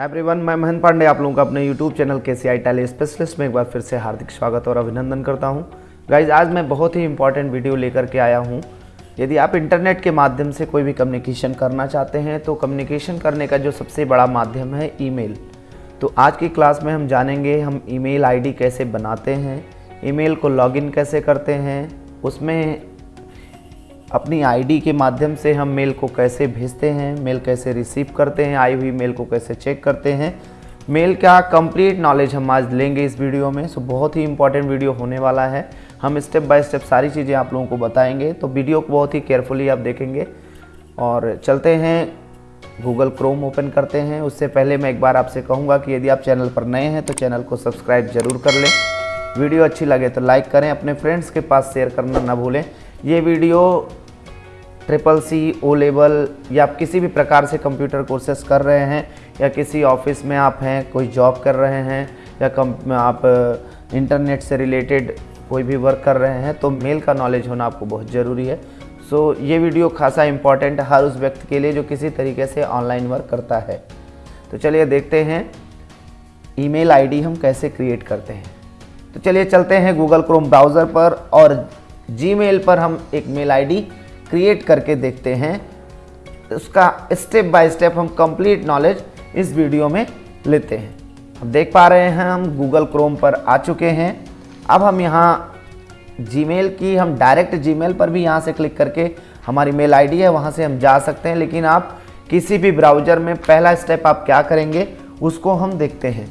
Hi everyone मैं महेंद्र पांडे, आप लोगों का अपने यूट्यूब चैनल के सी आई टैली स्पेशलिस्ट में एक बार फिर से हार्दिक स्वागत और अभिनंदन करता हूँ। गाइज़ आज मैं बहुत ही इंपॉर्टेंट वीडियो लेकर के आया हूँ। यदि आप इंटरनेट के माध्यम से कोई भी कम्युनिकेशन करना चाहते हैं तो कम्युनिकेशन करने का जो सबसे बड़ा माध्यम है ईमेल तो आज की क्लास में हम जानेंगे हम ईमेल आईडी कैसे बनाते हैं ईमेल को लॉगिन कैसे करते हैं, उसमें अपनी आईडी के माध्यम से हम मेल को कैसे भेजते हैं, मेल कैसे रिसीव करते हैं, आई हुई मेल को कैसे चेक करते हैं। मेल का कंप्लीट नॉलेज हम आज लेंगे इस वीडियो में। सो बहुत ही इंपॉर्टेंट वीडियो होने वाला है। हम स्टेप बाय स्टेप सारी चीज़ें आप लोगों को बताएँगे। तो वीडियो को बहुत ही केयरफुली आप देखेंगे। और चलते हैं गूगल क्रोम ओपन करते हैं। उससे पहले मैं एक बार आपसे कहूँगा कि यदि आप चैनल पर नए हैं तो चैनल को सब्सक्राइब ज़रूर कर लें। वीडियो अच्छी लगे तो लाइक करें। अपने फ्रेंड्स के पास शेयर करना ना भूलें। ये video triple C O level या आप किसी भी प्रकार से कंप्यूटर कोर्सेस कर रहे हैं या किसी ऑफ़िस में आप हैं कोई जॉब कर रहे हैं या कम आप इंटरनेट से रिलेटेड कोई भी वर्क कर रहे हैं तो मेल का नॉलेज होना आपको बहुत ज़रूरी है। सो so, ये वीडियो खासा इंपॉर्टेंट है हर उस व्यक्ति के लिए जो किसी तरीके से ऑनलाइन वर्क करता है। तो चलिए देखते हैं ईमेल आईडी हम कैसे क्रिएट करते हैं। तो चलिए चलते हैं गूगल क्रोम ब्राउज़र पर और जीमेल पर हम एक मेल आईडी क्रिएट करके देखते हैं। उसका स्टेप बाय स्टेप हम कंप्लीट नॉलेज इस वीडियो में लेते हैं। अब देख पा रहे हैं हम गूगल क्रोम पर आ चुके हैं। अब हम यहाँ जीमेल की, हम डायरेक्ट जीमेल पर भी यहाँ से क्लिक करके हमारी मेल आईडी है, वहाँ से हम जा सकते हैं। लेकिन आप किसी भी ब्राउज़र में पहला स्टेप आप क्या करेंगे, उसको हम देखते हैं।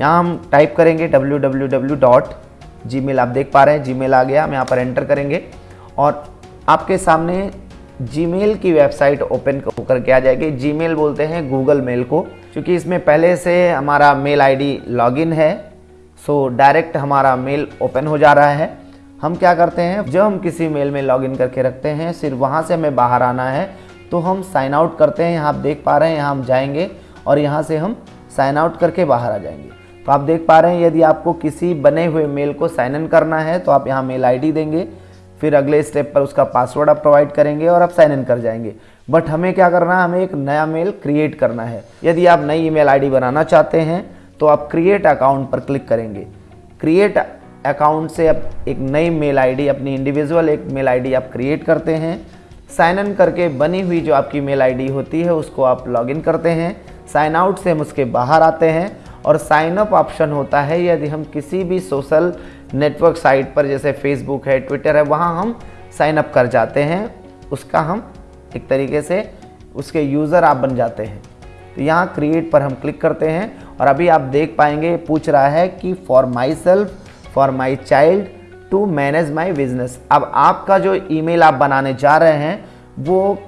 यहाँ हम टाइप करेंगे www.gmail आप देख पा रहे हैं जीमेल आ गया, हम यहाँ पर एंटर करेंगे। और आपके सामने जीमेल की वेबसाइट ओपन होकर के आ जाएगी। जीमेल बोलते हैं गूगल मेल को, क्योंकि इसमें पहले से हमारा मेल आईडी लॉगिन है सो डायरेक्ट हमारा मेल ओपन हो जा रहा है। हम क्या करते हैं, जब हम किसी मेल में लॉगिन करके रखते हैं, सिर्फ़ वहाँ से हमें बाहर आना है तो हम साइन आउट करते हैं। यहाँ आप देख पा रहे हैं, यहाँ हम जाएँगे और यहाँ से हम साइन आउट करके बाहर आ जाएँगे। तो आप देख पा रहे हैं, यदि आपको किसी बने हुए मेल को साइन इन करना है तो आप यहाँ मेल आईडी देंगे। फिर अगले स्टेप पर उसका पासवर्ड आप प्रोवाइड करेंगे और आप साइन इन कर जाएँगे। बट हमें क्या करना है? हमें एक नया मेल क्रिएट करना है। यदि आप नई ईमेल आईडी बनाना चाहते हैं तो आप क्रिएट अकाउंट पर क्लिक करेंगे। क्रिएट अकाउंट से आप एक नई मेल आईडी अपनी इंडिविजुअल एक मेल आईडी आप क्रिएट करते हैं। साइन इन करके बनी हुई जो आपकी मेल आईडी होती है, उसको आप लॉगिन करते हैं। साइन आउट से हम उसके बाहर आते हैं। और साइन अप ऑप्शन होता है यदि हम किसी भी सोशल नेटवर्क साइट पर, जैसे फेसबुक है ट्विटर है, वहाँ हम साइन अप कर जाते हैं। उसका हम एक तरीके से उसके यूज़र आप बन जाते हैं। तो यहाँ क्रिएट पर हम क्लिक करते हैं और अभी आप देख पाएँगे, पूछ रहा है कि for my self for my child to manage my business अब आपका जो ईमेल आप बनाने जा रहे हैं, वो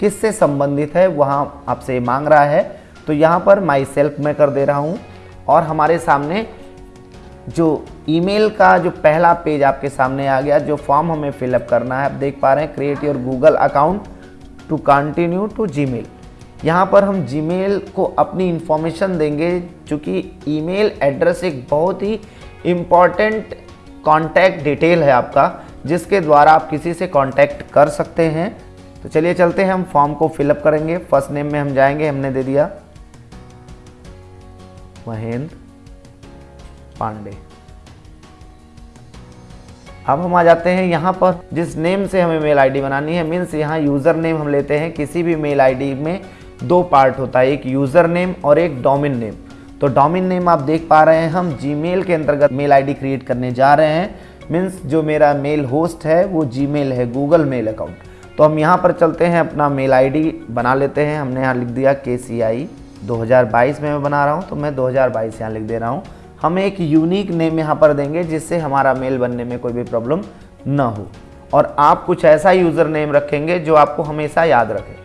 किससे संबंधित है, वहाँ आपसे मांग रहा है। तो यहाँ पर माई सेल्फ मैं कर दे रहा हूँ। और हमारे सामने जो ईमेल का जो पहला पेज आपके सामने आ गया, जो फॉर्म हमें फिलअप करना है, आप देख पा रहे हैं, create your Google account to continue to Gmail. यहाँ पर हम जीमेल को अपनी इंफॉर्मेशन देंगे, चूँकि ईमेल एड्रेस एक बहुत ही इंपॉर्टेंट कॉन्टैक्ट डिटेल है आपका, जिसके द्वारा आप किसी से कॉन्टैक्ट कर सकते हैं। तो चलिए चलते हैं, हम फॉर्म को फिलअप करेंगे। फ़र्स्ट नेम में हम जाएँगे, हमने दे दिया। महेंद्र पांडे। अब हम आ जाते हैं यहाँ पर, जिस नेम से हमें मेल आईडी बनानी है मीन्स यहाँ यूज़र नेम हम लेते हैं, किसी भी मेल आईडी में दो पार्ट होता है, एक यूज़र नेम और एक डोमिन नेम तो डोमिन नेम आप देख पा रहे हैं, हम जीमेल के अंतर्गत मेल आईडी क्रिएट करने जा रहे हैं। मीन्स जो मेरा मेल होस्ट है, वो जीमेल है गूगल मेल अकाउंट तो हम यहाँ पर चलते हैं, अपना मेल आईडी बना लेते हैं, हमने यहाँ लिख दिया के सी आई दो हज़ार बाईस में मैं बना रहा हूँ तो मैं 2022 यहाँ लिख दे रहा हूँ। हम एक यूनिक नेम यहाँ पर देंगे, जिससे हमारा मेल बनने में कोई भी प्रॉब्लम ना हो। और आप कुछ ऐसा यूज़र नेम रखेंगे जो आपको हमेशा याद रखे।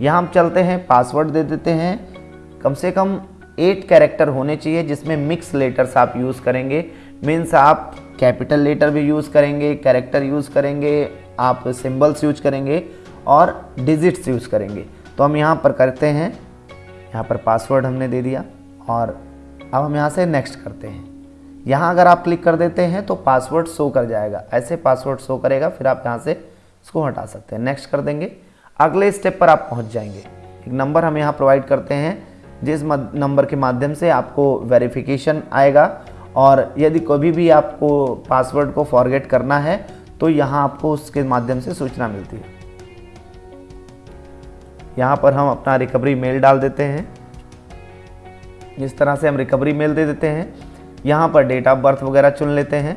यहाँ हम चलते हैं पासवर्ड दे देते हैं। कम से कम एट कैरेक्टर होने चाहिए, जिसमें मिक्स लेटर्स आप यूज़ करेंगे। मीन्स आप कैपिटल लेटर भी यूज़ करेंगे कैरेक्टर यूज़ करेंगे, आप सिम्बल्स यूज़ करेंगे और डिजिट्स यूज़ करेंगे। तो हम यहाँ पर करते हैं। यहाँ पर पासवर्ड हमने दे दिया और अब हम यहाँ से नेक्स्ट करते हैं। यहाँ अगर आप क्लिक कर देते हैं तो पासवर्ड शो कर जाएगा। ऐसे पासवर्ड शो करेगा, फिर आप यहाँ से इसको हटा सकते हैं। नेक्स्ट कर देंगे। अगले स्टेप पर आप पहुँच जाएँगे। एक नंबर हम यहाँ प्रोवाइड करते हैं, जिस नंबर के माध्यम से आपको वेरिफिकेशन आएगा और यदि कभी भी आपको पासवर्ड को फॉरगेट करना है तो यहाँ आपको उसके माध्यम से सूचना मिलती है। यहाँ पर हम अपना रिकवरी मेल डाल देते हैं। इस तरह से हम रिकवरी मेल दे देते हैं, यहाँ पर डेट ऑफ़ बर्थ वगैरह चुन लेते हैं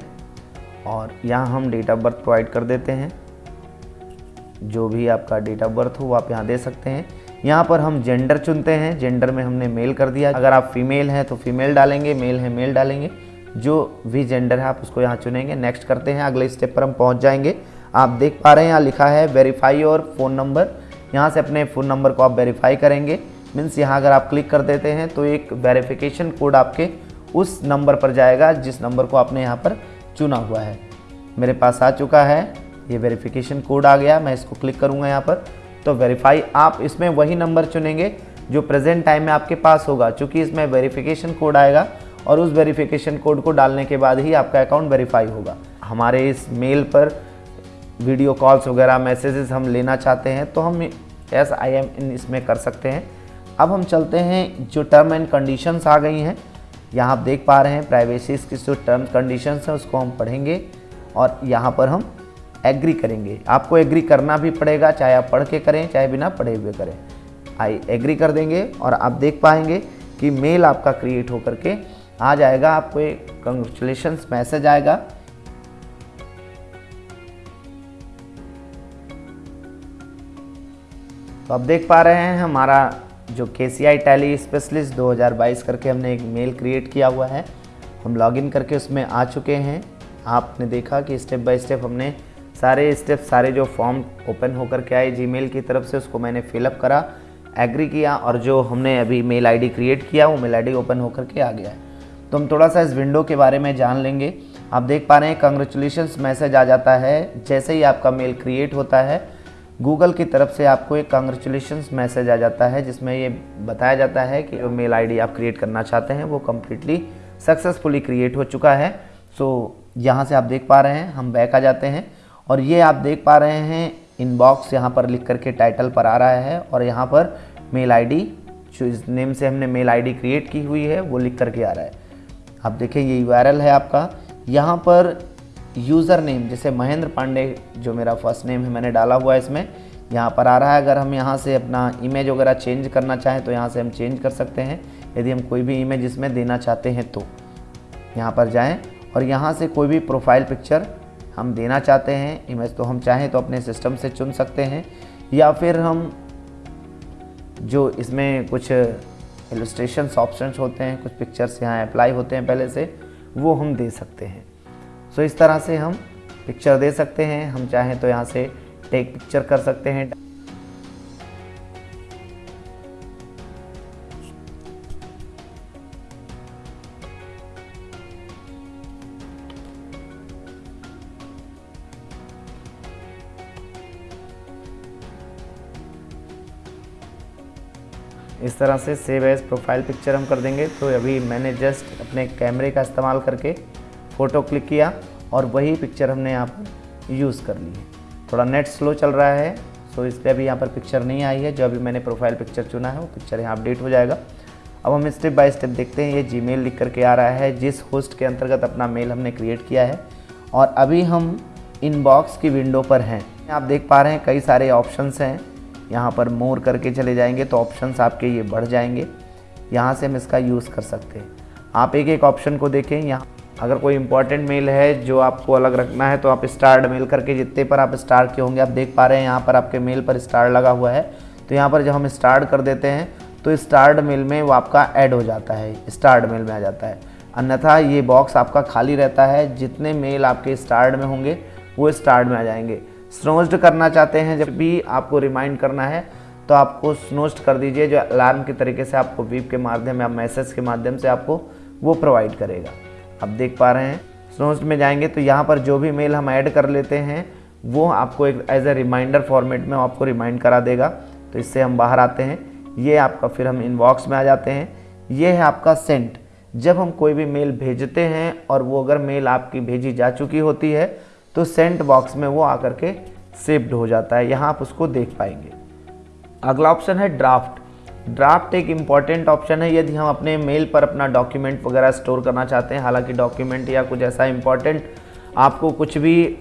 और यहाँ हम डेट ऑफ़ बर्थ प्रोवाइड कर देते हैं। जो भी आपका डेट ऑफ़ बर्थ हो आप यहाँ दे सकते हैं। यहाँ पर हम जेंडर चुनते हैं। जेंडर में हमने मेल कर दिया। अगर आप फीमेल हैं तो फीमेल डालेंगे मेल है मेल डालेंगे। जो भी जेंडर है, आप उसको यहाँ चुनेंगे। नेक्स्ट करते हैं। अगले स्टेप पर हम पहुँच जाएँगे। आप देख पा रहे हैं, यहाँ लिखा है वेरीफाई और फ़ोन नंबर यहाँ से अपने फ़ोन नंबर को आप वेरीफाई करेंगे। मीन्स यहाँ अगर आप क्लिक कर देते हैं तो एक वेरिफिकेशन कोड आपके उस नंबर पर जाएगा, जिस नंबर को आपने यहाँ पर चुना हुआ है। मेरे पास आ चुका है, ये वेरिफिकेशन कोड आ गया, मैं इसको क्लिक करूँगा यहाँ पर। तो वेरीफाई आप इसमें वही नंबर चुनेंगे, जो प्रेजेंट टाइम में आपके पास होगा। चूँकि इसमें वेरिफिकेशन कोड आएगा, और उस वेरिफिकेशन कोड को डालने के बाद ही आपका अकाउंट वेरीफाई होगा। हमारे इस मेल पर वीडियो कॉल्स वगैरह मैसेजेस हम लेना चाहते हैं तो हम एस आई एम इन इसमें कर सकते हैं। अब हम चलते हैं, जो टर्म एंड कंडीशंस आ गई हैं, यहाँ आप देख पा रहे हैं प्राइवेसी की जो टर्म कंडीशंस हैं, उसको हम पढ़ेंगे और यहाँ पर हम एग्री करेंगे। आपको एग्री करना भी पड़ेगा, चाहे आप पढ़ के करें, चाहे बिना पढ़े हुए करें। आई एग्री कर देंगे और आप देख पाएँगे कि मेल आपका क्रिएट होकर के आ जाएगा, आपको एक कंग्रेचुलेशन मैसेज आएगा। तो आप देख पा रहे हैं हमारा जो के सी आई टैली स्पेशलिस्ट 2022 करके हमने एक मेल क्रिएट किया हुआ है। हम लॉगिन करके उसमें आ चुके हैं। आपने देखा कि स्टेप बाय स्टेप हमने सारे स्टेप सारे जो फॉर्म ओपन होकर के आए जीमेल की तरफ़ से, उसको मैंने फिलअप करा एग्री किया और जो हमने अभी मेल आईडी क्रिएट किया, वो मेल आईडी ओपन होकर के आ गया है। तो हम थोड़ा सा इस विंडो के बारे में जान लेंगे। आप देख पा रहे हैं कंग्रेचुलेशन मैसेज आ जाता है। जैसे ही आपका मेल क्रिएट होता है गूगल की तरफ़ से आपको एक कंग्रेचुलेशन मैसेज आ जाता है, जिसमें ये बताया जाता है कि जो मेल आईडी आप क्रिएट करना चाहते हैं, वो कम्प्लीटली सक्सेसफुली क्रिएट हो चुका है। सो यहाँ से आप देख पा रहे हैं, हम बैक आ जाते हैं। और ये आप देख पा रहे हैं इनबॉक्स यहाँ पर लिख करके टाइटल पर आ रहा है और यहाँ पर मेल आईडी जो इस नेम से हमने मेल आईडी क्रिएट की हुई है, वो लिख करके आ रहा है। आप देखें, ये वायरल है आपका। यहाँ पर यूज़र नेम, जैसे महेंद्र पांडे, जो मेरा फ़र्स्ट नेम है, मैंने डाला हुआ है इसमें। यहाँ पर आ रहा है, अगर हम यहाँ से अपना इमेज वगैरह चेंज करना चाहें तो यहाँ से हम चेंज कर सकते हैं। यदि हम कोई भी इमेज इसमें देना चाहते हैं तो यहाँ पर जाएँ और यहाँ से कोई भी प्रोफ़ाइल पिक्चर हम देना चाहते हैं इमेज तो हम चाहें तो अपने सिस्टम से चुन सकते हैं। या फिर हम जो इसमें कुछ इलस्ट्रेशन ऑप्शन होते हैं, कुछ पिक्चर्स यहाँ अप्लाई होते हैं पहले से, वो हम दे सकते हैं। सो इस तरह से हम पिक्चर दे सकते हैं। हम चाहें तो यहाँ से टेक पिक्चर कर सकते हैं। इस तरह से सेव एज प्रोफ़ाइल पिक्चर हम कर देंगे। तो अभी मैंने जस्ट अपने कैमरे का इस्तेमाल करके फ़ोटो क्लिक किया और वही पिक्चर हमने यहाँ पर यूज़ कर ली है। थोड़ा नेट स्लो चल रहा है सो इस पर अभी यहाँ पर पिक्चर नहीं आई है। जो अभी मैंने प्रोफ़ाइल पिक्चर चुना है, वो पिक्चर यहाँ अपडेट हो जाएगा। अब हम स्टेप बाय स्टेप देखते हैं, ये जी मेल लिख करके आ रहा है, जिस होस्ट के अंतर्गत अपना मेल हमने क्रिएट किया है। और अभी हम इनबॉक्स की विंडो पर हैं। आप देख पा रहे हैं, कई सारे ऑप्शंस हैं। यहाँ पर मोर करके चले जाएँगे तो ऑप्शंस आपके ये बढ़ जाएँगे। यहाँ से हम इसका यूज़ कर सकते हैं। आप एक एक ऑप्शन को देखें, यहाँ अगर कोई इंपॉर्टेंट मेल है जो आपको अलग रखना है तो आप स्टार्ड मेल करके जितने पर आप स्टार्ट के होंगे, आप देख पा रहे हैं यहाँ पर आपके मेल पर स्टार लगा हुआ है। तो यहाँ पर जब हम स्टार्ट कर देते हैं तो स्टार्ड मेल में वो आपका ऐड हो जाता है स्टार्ड मेल में आ जाता है। अन्यथा ये बॉक्स आपका खाली रहता है, जितने मेल आपके स्टार्ड में होंगे, वो स्टार्ड में आ जाएँगे। स्नोज्ड करना चाहते हैं, जब भी आपको रिमाइंड करना है तो आपको स्नोस्ट कर दीजिए, जो अलार्म के तरीके से आपको वीप के माध्यम या मैसेज के माध्यम से आपको वो प्रोवाइड करेगा। आप देख पा रहे हैं। स्नोस्ट में जाएँगे तो यहाँ पर जो भी मेल हम ऐड कर लेते हैं, वो आपको एक एज ए रिमाइंडर फॉर्मेट में आपको रिमाइंड करा देगा। तो इससे हम बाहर आते हैं। ये आपका फिर हम इनबॉक्स में आ जाते हैं। ये है आपका सेंट जब हम कोई भी मेल भेजते हैं और वो अगर मेल आपकी भेजी जा चुकी होती है तो सेंट बॉक्स में वो आकर के सेव्ड हो जाता है। यहाँ आप उसको देख पाएँगे। अगला ऑप्शन है ड्राफ्ट ड्राफ्ट एक इंपॉर्टेंट ऑप्शन है, यदि हम अपने मेल पर अपना डॉक्यूमेंट वगैरह स्टोर करना चाहते हैं, हालाँकि डॉक्यूमेंट या कुछ ऐसा इंपॉर्टेंट आपको कुछ भी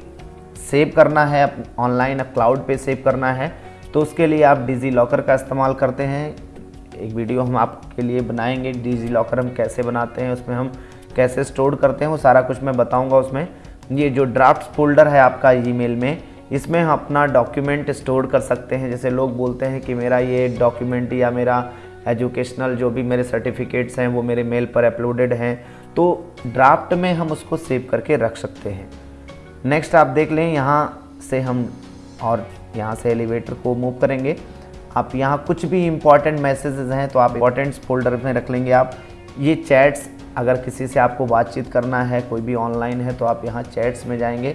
सेव करना है ऑनलाइन क्लाउड पे सेव करना है तो उसके लिए आप डिजी लॉकर का इस्तेमाल करते हैं। एक वीडियो हम आपके लिए बनाएँगे डिजी लॉकर हम कैसे बनाते हैं, उसमें हम कैसे स्टोर करते हैं, वो सारा कुछ मैं बताऊँगा उसमें। ये जो ड्राफ्ट फोल्डर है आपका ईमेल में इसमें हम अपना डॉक्यूमेंट स्टोर कर सकते हैं। जैसे लोग बोलते हैं कि मेरा ये डॉक्यूमेंट या मेरा एजुकेशनल जो भी मेरे सर्टिफिकेट्स हैं, वो मेरे मेल पर अपलोडेड हैं। तो ड्राफ्ट में हम उसको सेव करके रख सकते हैं। नेक्स्ट आप देख लें, यहाँ से हम और यहाँ से एलिवेटर को मूव करेंगे। आप यहाँ कुछ भी इंपॉर्टेंट मैसेजेस हैं तो आप इंपॉर्टेंट्स फोल्डर में रख लेंगे आप। ये चैट्स अगर किसी से आपको बातचीत करना है, कोई भी ऑनलाइन है तो आप यहाँ चैट्स में जाएँगे।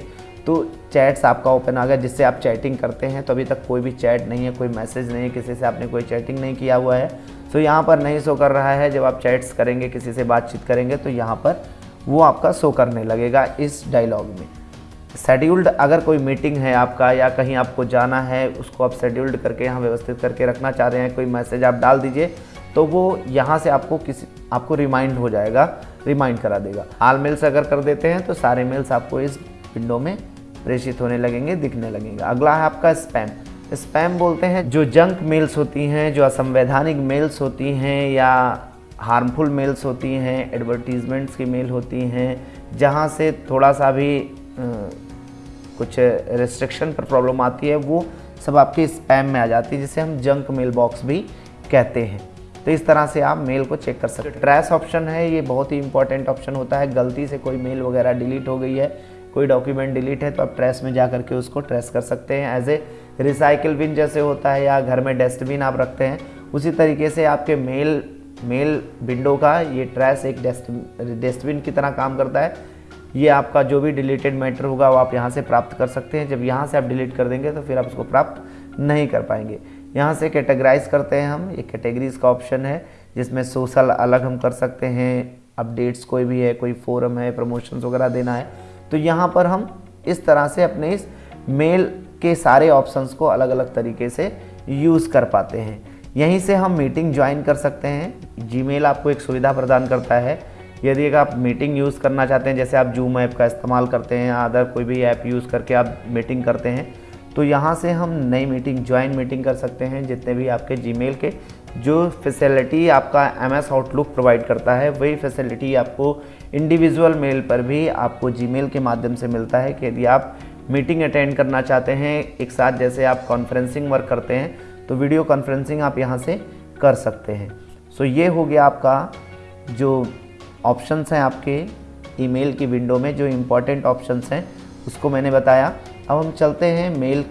तो चैट्स आपका ओपन आ गया, जिससे आप चैटिंग करते हैं तो अभी तक कोई भी चैट नहीं है, कोई मैसेज नहीं है, किसी से आपने कोई चैटिंग नहीं किया हुआ है। तो यहाँ पर नहीं शो कर रहा है, जब आप चैट्स करेंगे, किसी से बातचीत करेंगे तो यहाँ पर वो आपका शो करने लगेगा इस डायलॉग में। शेड्यूल्ड अगर कोई मीटिंग है आपका, या कहीं आपको जाना है, उसको आप शेड्यूल्ड करके यहाँ व्यवस्थित करके रखना चाह रहे हैं, कोई मैसेज आप डाल दीजिए तो वो यहाँ से आपको किसी, आपको रिमाइंड हो जाएगा रिमाइंड करा देगा। आल मेल्स अगर कर देते हैं तो सारे मेल्स आपको इस विंडो में प्रेषित होने लगेंगे, दिखने लगेंगे। अगला है आपका स्पैम स्पैम बोलते हैं जो जंक मेल्स होती हैं, जो असंवैधानिक मेल्स होती हैं या हार्मफुल मेल्स होती हैं एडवर्टीजमेंट्स की मेल होती हैं, जहाँ से थोड़ा सा भी कुछ रिस्ट्रिक्शन पर प्रॉब्लम आती है, वो सब आपके स्पैम में आ जाती है, जिसे हम जंक मेल बॉक्स भी कहते हैं। तो इस तरह से आप मेल को चेक कर सकते हैं। ट्रैश ऑप्शन है, ये बहुत ही इंपॉर्टेंट ऑप्शन होता है। गलती से कोई मेल वगैरह डिलीट हो गई है कोई डॉक्यूमेंट डिलीट है तो आप ट्रेस में जा करके उसको ट्रेस कर सकते हैं। एज ए रिसाइकिल बिन जैसे होता है या घर में डस्टबिन आप रखते हैं, उसी तरीके से आपके मेल मेल विंडो का ये ट्रेस एक डस्टबिन की तरह काम करता है। ये आपका जो भी डिलीटेड मैटर होगा, वो आप यहाँ से प्राप्त कर सकते हैं। जब यहाँ से आप डिलीट कर देंगे तो फिर आप उसको प्राप्त नहीं कर पाएँगे। यहाँ से कैटेगराइज करते हैं हम। ये कैटेगरीज का ऑप्शन है, जिसमें सोशल अलग हम कर सकते हैं। अपडेट्स कोई भी है, कोई फोरम है प्रमोशंस वगैरह देना है। तो यहाँ पर हम इस तरह से अपने इस मेल के सारे ऑप्शंस को अलग अलग तरीके से यूज़ कर पाते हैं। यहीं से हम मीटिंग ज्वाइन कर सकते हैं। जीमेल आपको एक सुविधा प्रदान करता है। यदि आप मीटिंग यूज़ करना चाहते हैं, जैसे आप जूम ऐप का इस्तेमाल करते हैं अदर कोई भी ऐप यूज़ करके आप मीटिंग करते हैं तो यहाँ से हम नई मीटिंग, ज्वाइन मीटिंग कर सकते हैं, जितने भी आपके जीमेल के जो फैसिलिटी आपका एम एस आउटलुक प्रोवाइड करता है, वही फैसिलिटी आपको इंडिविजुअल मेल पर भी आपको जीमेल के माध्यम से मिलता है कि यदि आप मीटिंग अटेंड करना चाहते हैं, एक साथ जैसे आप कॉन्फ्रेंसिंग वर्क करते हैं तो वीडियो कॉन्फ्रेंसिंग आप यहाँ से कर सकते हैं। सो ये हो गया आपका जो ऑप्शंस हैं आपके ईमेल की विंडो में, जो इम्पोर्टेंट ऑप्शंस हैं, उसको मैंने बताया। अब हम चलते हैं मेल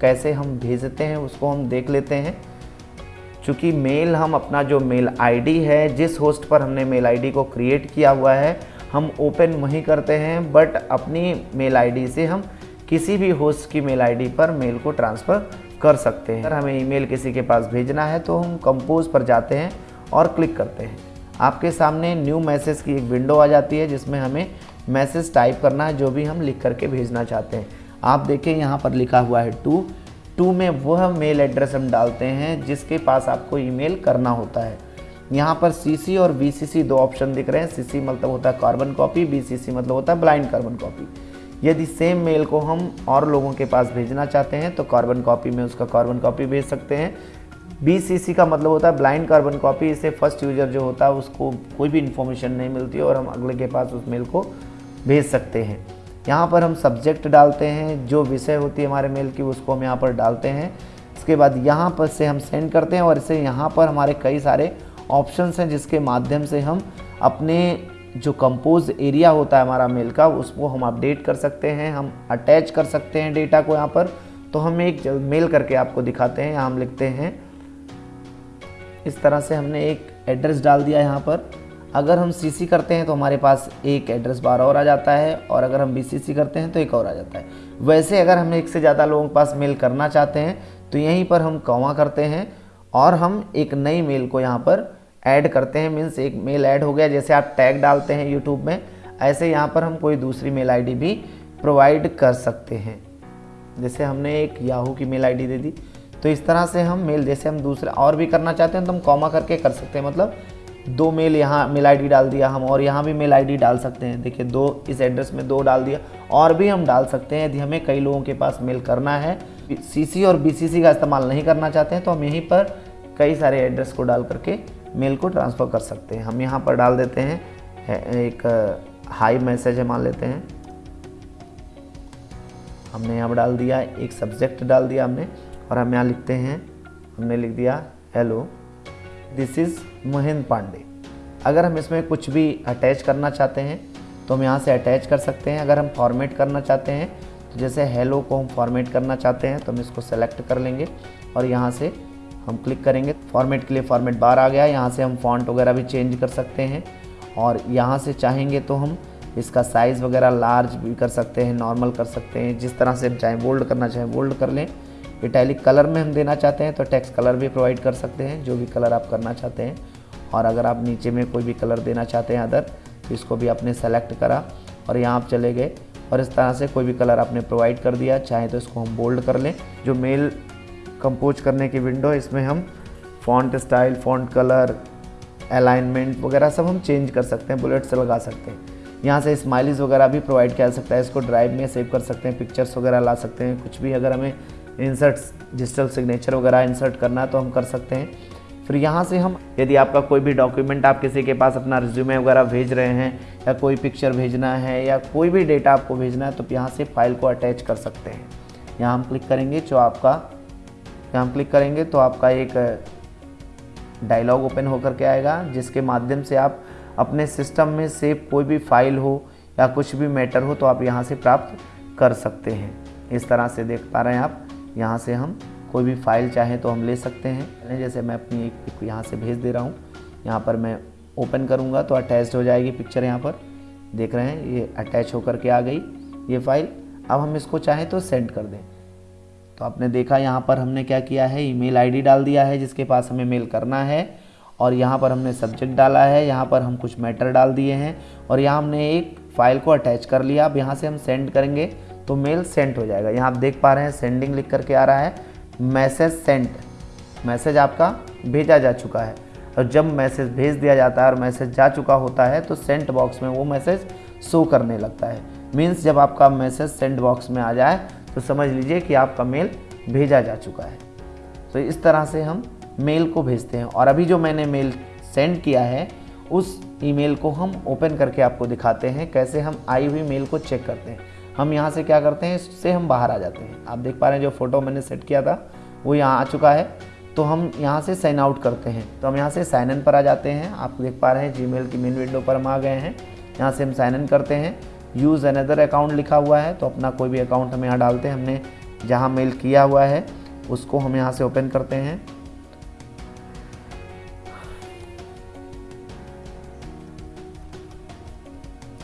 कैसे हम भेजते हैं, उसको हम देख लेते हैं। चूँकि मेल, हम अपना जो मेल आईडी है, जिस होस्ट पर हमने मेल आईडी को क्रिएट किया हुआ है, हम ओपन वहीं करते हैं बट अपनी मेल आईडी से हम किसी भी होस्ट की मेल आईडी पर मेल को ट्रांसफ़र कर सकते हैं। अगर हमें ईमेल किसी के पास भेजना है तो हम कंपोज पर जाते हैं और क्लिक करते हैं। आपके सामने न्यू मैसेज की एक विंडो आ जाती है, जिसमें हमें मैसेज टाइप करना है, जो भी हम लिख करके भेजना चाहते हैं। आप देखें, यहाँ पर लिखा हुआ है टू टू में वह मेल एड्रेस हम डालते हैं, जिसके पास आपको ईमेल करना होता है। यहाँ पर सी और वी दो ऑप्शन दिख रहे हैं। सी मतलब होता है कार्बन कॉपी बीसीसी मतलब होता है ब्लाइंड कार्बन कॉपी यदि सेम मेल को हम और लोगों के पास भेजना चाहते हैं तो कार्बन कॉपी में उसका कार्बन कॉपी भेज सकते हैं। बीसीसी का मतलब होता है ब्लाइंड कार्बन कॉपी इससे फ़र्स्ट यूज़र जो होता है, उसको कोई भी इन्फॉर्मेशन नहीं मिलती और हम अगले के पास उस मेल को भेज सकते हैं। यहाँ पर हम सब्जेक्ट डालते हैं, जो विषय होती है हमारे मेल की, उसको हम यहाँ पर डालते हैं। इसके बाद यहाँ पर से हम सेंड करते हैं और इसे यहाँ पर हमारे कई सारे ऑप्शंस हैं, जिसके माध्यम से हम अपने जो कंपोज एरिया होता है हमारा मेल का, उसको हम अपडेट कर सकते हैं, हम अटैच कर सकते हैं डेटा को यहाँ पर। तो हम एक मेल करके आपको दिखाते हैं, यहाँ हम लिखते हैं। इस तरह से हमने एक एड्रेस डाल दिया यहाँ पर। अगर हम सी करते हैं तो हमारे पास एक एड्रेस बार और आ जाता है और अगर हम बीसीसी करते हैं तो एक और आ जाता है। वैसे अगर हम एक से ज़्यादा लोगों के पास मेल करना चाहते हैं तो यहीं पर हम कौवा करते हैं और हम एक नई मेल को यहाँ पर ऐड करते हैं। मीन्स एक मेल ऐड हो गया, जैसे आप टैग डालते हैं यूट्यूब में, ऐसे यहाँ पर हम कोई दूसरी मेल आईडी भी प्रोवाइड कर सकते हैं। जैसे हमने एक याहू की मेल आईडी दे दी। तो इस तरह से हम मेल जैसे हम दूसरा और भी करना चाहते हैं तो हम कॉमा करके कर सकते हैं। मतलब दो मेल यहाँ, मेल आईडी डाल दिया हम और यहाँ भी मेल आईडी डाल सकते हैं। देखिए, दो, इस एड्रेस में दो डाल दिया। और भी हम डाल सकते हैं। यदि हमें कई लोगों के पास मेल करना है सीसी और बीसीसी का इस्तेमाल नहीं करना चाहते हैं तो हम यहीं पर कई सारे एड्रेस को डाल करके मेल को ट्रांसफ़र कर सकते हैं। हम यहाँ पर डाल देते हैं एक हाई मैसेज मान लेते हैं। हमने यहाँ पर डाल दिया, एक सब्जेक्ट डाल दिया हमने और हम यहाँ लिखते हैं, हमने लिख दिया hello this is Mahendra Pandey. अगर हम इसमें कुछ भी अटैच करना चाहते हैं तो हम यहाँ से अटैच कर सकते हैं। अगर हम फॉर्मेट करना चाहते हैं तो जैसे हेलो को हम फॉर्मेट करना चाहते हैं तो हम इसको सेलेक्ट कर लेंगे और यहाँ से हम क्लिक करेंगे। फॉर्मेट के लिए फॉर्मेट बार आ गया यहाँ से हम फॉन्ट वगैरह भी चेंज कर सकते हैं और यहाँ से चाहेंगे तो हम इसका साइज़ वगैरह लार्ज भी कर सकते हैं नॉर्मल कर सकते हैं। जिस तरह से हम चाहें बोल्ड करना चाहें बोल्ड कर लें। इटैलिक कलर में हम देना चाहते हैं तो टेक्स्ट कलर भी प्रोवाइड कर सकते हैं, जो भी कलर आप करना चाहते हैं। और अगर आप नीचे में कोई भी कलर देना चाहते हैं अदर तो इसको भी आपने सेलेक्ट करा। और यहाँ आप चले गए, और इस तरह से कोई भी कलर आपने प्रोवाइड कर दिया, चाहे तो इसको हम बोल्ड कर लें। जो मेल कंपोज करने की विंडो इसमें हम font style font colour alignment वगैरह सब हम चेंज कर सकते हैं बुलेट्स लगा सकते हैं। यहाँ से स्माइलीज वगैरह भी प्रोवाइड किया जा सकता है, इसको ड्राइव में सेव कर सकते हैं पिक्चर्स वगैरह ला सकते हैं, कुछ भी अगर हमें इंसर्ट डिजिटल सिग्नेचर वगैरह इंसर्ट करना है तो हम कर सकते हैं। फिर यहाँ से हम, यदि आपका कोई भी डॉक्यूमेंट आप किसी के पास अपना रिज्यूमे वगैरह भेज रहे हैं, या कोई पिक्चर भेजना है, या कोई भी डेटा आपको भेजना है तो यहाँ से फ़ाइल को अटैच कर सकते हैं। यहाँ हम क्लिक करेंगे जो आपका, यहाँ हम क्लिक करेंगे तो आपका एक डायलॉग ओपन होकर के आएगा, जिसके माध्यम से आप अपने सिस्टम में सेव कोई भी फ़ाइल हो, या कुछ भी मैटर हो तो आप यहाँ से प्राप्त कर सकते हैं। इस तरह से देख पा रहे हैं आप। यहाँ से हम कोई भी फ़ाइल चाहें तो हम ले सकते हैं। जैसे मैं अपनी एक पिक यहाँ से भेज दे रहा हूँ। यहाँ पर मैं ओपन करूँगा तो अटैच हो जाएगी पिक्चर यहाँ पर। देख रहे हैं, ये अटैच होकर के आ गई ये फ़ाइल अब हम इसको चाहें तो सेंड कर दें। तो आपने देखा यहाँ पर हमने क्या किया है? ईमेल आईडी डाल दिया है, जिसके पास हमें मेल करना है। और यहाँ पर हमने सब्जेक्ट डाला है, यहाँ पर हम कुछ मैटर डाल दिए हैं। और यहाँ हमने एक फ़ाइल को अटैच कर लिया। अब यहाँ से हम सेंड करेंगे। तो मेल सेंट हो जाएगा। यहाँ आप देख पा रहे हैं सेंडिंग लिख करके आ रहा है। मैसेज सेंट मैसेज आपका भेजा जा चुका है। और जब मैसेज भेज दिया जाता है और मैसेज जा चुका होता है तो सेंट बॉक्स में वो मैसेज शो करने लगता है। मीन्स जब आपका मैसेज सेंट बॉक्स में आ जाए तो समझ लीजिए कि आपका मेल भेजा जा चुका है। तो इस तरह से हम मेल को भेजते हैं। और अभी जो मैंने मेल सेंड किया है, उस ईमेल को हम ओपन करके आपको दिखाते हैं, कैसे हम आई हुई मेल को चेक करते हैं। हम यहाँ से क्या करते हैं, इससे हम बाहर आ जाते हैं। आप देख पा रहे हैं, जो फ़ोटो मैंने सेट किया था, वो यहाँ आ चुका है। तो हम यहाँ से साइन आउट करते हैं। तो हम यहाँ से साइन इन पर आ जाते हैं। आप देख पा रहे हैं जी की मेन विंडो पर हम आ गए हैं। यहाँ से हम साइन इन करते हैं। यूज़ अनदर अकाउंट लिखा हुआ है तो अपना कोई भी अकाउंट हम यहाँ डालते हैं। हमने जहाँ मेल किया हुआ है, उसको हम यहाँ से ओपन करते हैं।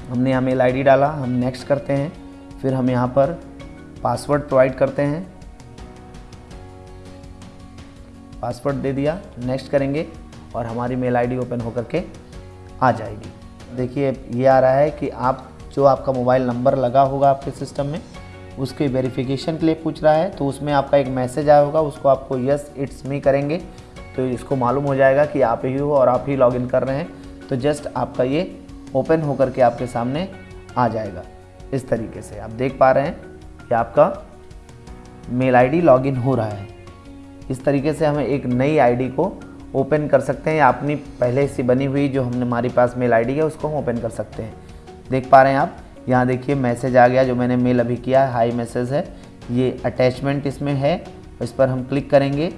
हमने यहाँ मेल आईडी डाला। हम नेक्स्ट करते हैं। फिर हम यहाँ पर पासवर्ड प्रोवाइड करते हैं। पासवर्ड दे दिया नेक्स्ट करेंगे और हमारी मेल आईडी ओपन होकर के आ जाएगी। देखिए, ये आ रहा है कि आप, जो आपका मोबाइल नंबर लगा होगा आपके सिस्टम में, उसके वेरिफिकेशन के लिए पूछ रहा है तो उसमें आपका एक मैसेज आया होगा, उसको आपको यस इट्स मी करेंगे। तो इसको मालूम हो जाएगा कि आप ही हो और आप ही लॉगिन कर रहे हैं। तो जस्ट आपका ये ओपन होकर के आपके सामने आ जाएगा। इस तरीके से। आप देख पा रहे हैं कि आपका मेल आईडी लॉगिन हो रहा है। इस तरीके से हमें एक नई आईडी को ओपन कर सकते हैं। या अपनी पहले से बनी हुई जो हमने हमारे पास मेल आईडी है, उसको हम ओपन कर सकते हैं। देख पा रहे हैं आप, यहाँ देखिए मैसेज आ गया, जो मैंने मेल अभी किया है, हाई मैसेज है। ये अटैचमेंट इसमें है, इस पर हम क्लिक करेंगे।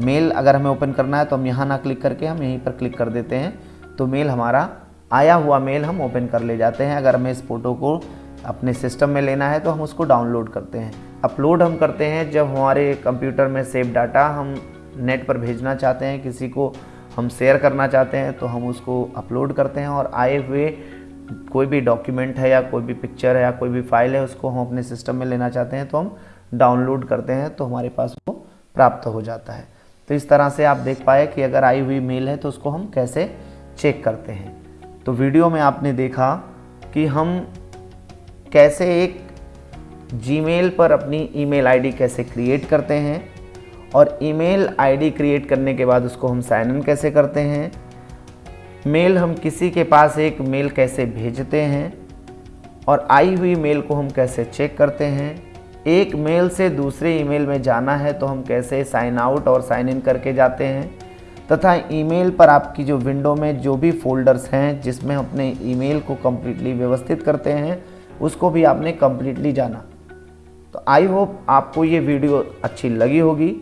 मेल अगर हमें ओपन करना है तो हम यहाँ ना क्लिक करके हम यहीं पर क्लिक कर देते हैं। तो मेल हमारा, आया हुआ मेल हम ओपन कर ले जाते हैं, अगर हमें इस फ़ोटो को अपने सिस्टम में लेना है तो हम उसको डाउनलोड करते हैं। अपलोड हम करते हैं जब हमारे कंप्यूटर में सेव डाटा हम नेट पर भेजना चाहते हैं, किसी को हम शेयर करना चाहते हैं तो हम उसको अपलोड करते हैं और आए हुए कोई भी डॉक्यूमेंट है या कोई भी पिक्चर है या कोई भी फ़ाइल है, उसको हम अपने सिस्टम में लेना चाहते हैं तो हम डाउनलोड करते हैं तो हमारे पास वो प्राप्त हो जाता है। तो इस तरह से आप देख पाए कि अगर आई हुई मेल है तो उसको हम कैसे चेक करते हैं। तो वीडियो में आपने देखा कि हम कैसे एक जीमेल पर अपनी ईमेल आईडी कैसे क्रिएट करते हैं और ईमेल आईडी क्रिएट करने के बाद उसको हम साइन इन कैसे करते हैं मेल हम किसी के पास एक मेल कैसे भेजते हैं और आई हुई मेल को हम कैसे चेक करते हैं, एक मेल से दूसरे ईमेल में जाना है तो हम कैसे साइन आउट और साइन इन करके जाते हैं, तथा ईमेल पर आपकी जो विंडो में जो भी फोल्डर्स हैं जिसमें अपने ईमेल को कम्प्लीटली व्यवस्थित करते हैं उसको भी आपने कम्प्लीटली जाना। तो आई होप आपको ये वीडियो अच्छी लगी होगी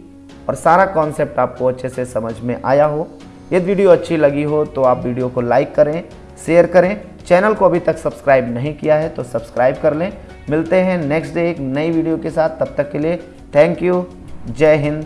और सारा कॉन्सेप्ट आपको अच्छे से समझ में आया हो। यदि वीडियो अच्छी लगी हो तो आप वीडियो को लाइक करें शेयर करें। चैनल को अभी तक सब्सक्राइब नहीं किया है तो सब्सक्राइब कर लें। मिलते हैं नेक्स्ट डे एक नई वीडियो के साथ। तब तक के लिए थैंक यू जय हिंद।